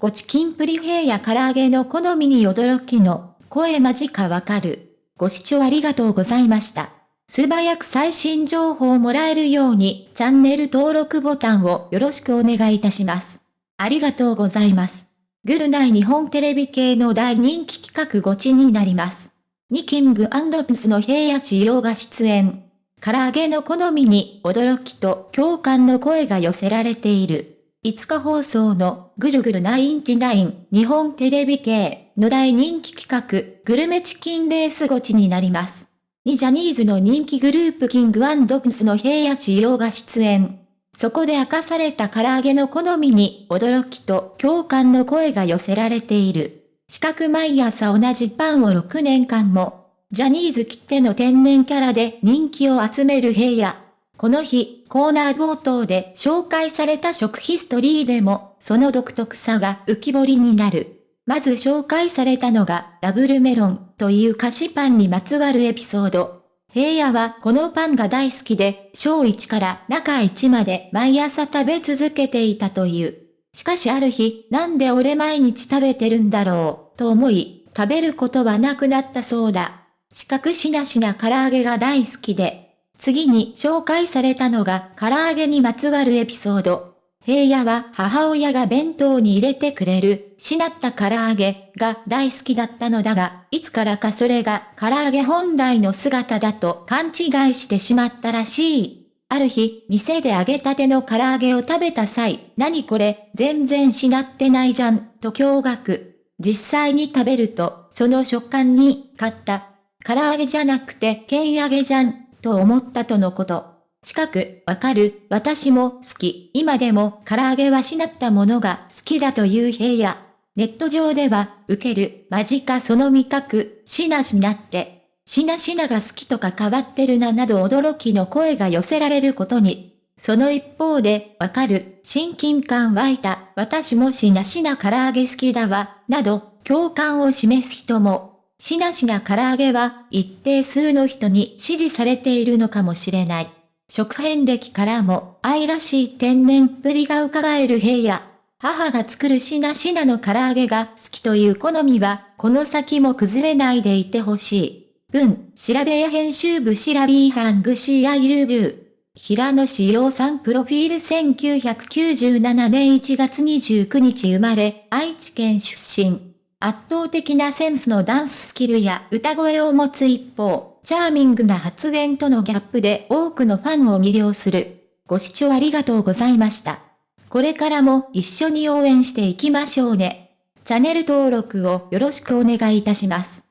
ごチキンプリヘイや唐揚げの好みに驚きの、声間近わかる。ご視聴ありがとうございました。素早く最新情報をもらえるように、チャンネル登録ボタンをよろしくお願いいたします。ありがとうございます。グルナイ日本テレビ系の大人気企画ゴチになります。ニキングプスの平野仕様が出演。唐揚げの好みに驚きと共感の声が寄せられている。5日放送のぐるぐるナインティナイン日本テレビ系の大人気企画グルメチキンレースゴチになります。にジャニーズの人気グループキングプスの平野仕様が出演。そこで明かされた唐揚げの好みに驚きと共感の声が寄せられている。四角毎朝同じパンを6年間も、ジャニーズきっての天然キャラで人気を集める平野。この日、コーナー冒頭で紹介された食ヒストリーでも、その独特さが浮き彫りになる。まず紹介されたのが、ダブルメロンという菓子パンにまつわるエピソード。平野はこのパンが大好きで、小1から中1まで毎朝食べ続けていたという。しかしある日、なんで俺毎日食べてるんだろう、と思い、食べることはなくなったそうだ。四角しなしな唐揚げが大好きで、次に紹介されたのが唐揚げにまつわるエピソード。平野は母親が弁当に入れてくれる、しなった唐揚げが大好きだったのだが、いつからかそれが唐揚げ本来の姿だと勘違いしてしまったらしい。ある日、店で揚げたての唐揚げを食べた際、何これ、全然しなってないじゃん、と驚愕。実際に食べると、その食感に、買った。唐揚げじゃなくて、剣揚げじゃん、と思ったとのこと。近く、わかる、私も好き、今でも唐揚げはしなったものが好きだという平野。ネット上では、受ける、間近その味覚、しなしなって、しなしなが好きとか変わってるな。など驚きの声が寄せられることに。その一方で、わかる、親近感湧いた、私もしなしな唐揚げ好きだわ、など、共感を示す人も。しなしな唐揚げは一定数の人に支持されているのかもしれない。食変歴からも愛らしい天然っぷりが伺える平野。母が作るしなしなの唐揚げが好きという好みは、この先も崩れないでいてほしい。文、調べや編集部調べーハングシーアイルルー。平野志陽さんプロフィール1997年1月29日生まれ、愛知県出身。圧倒的なセンスのダンススキルや歌声を持つ一方、チャーミングな発言とのギャップで多くのファンを魅了する。ご視聴ありがとうございました。これからも一緒に応援していきましょうね。チャンネル登録をよろしくお願いいたします。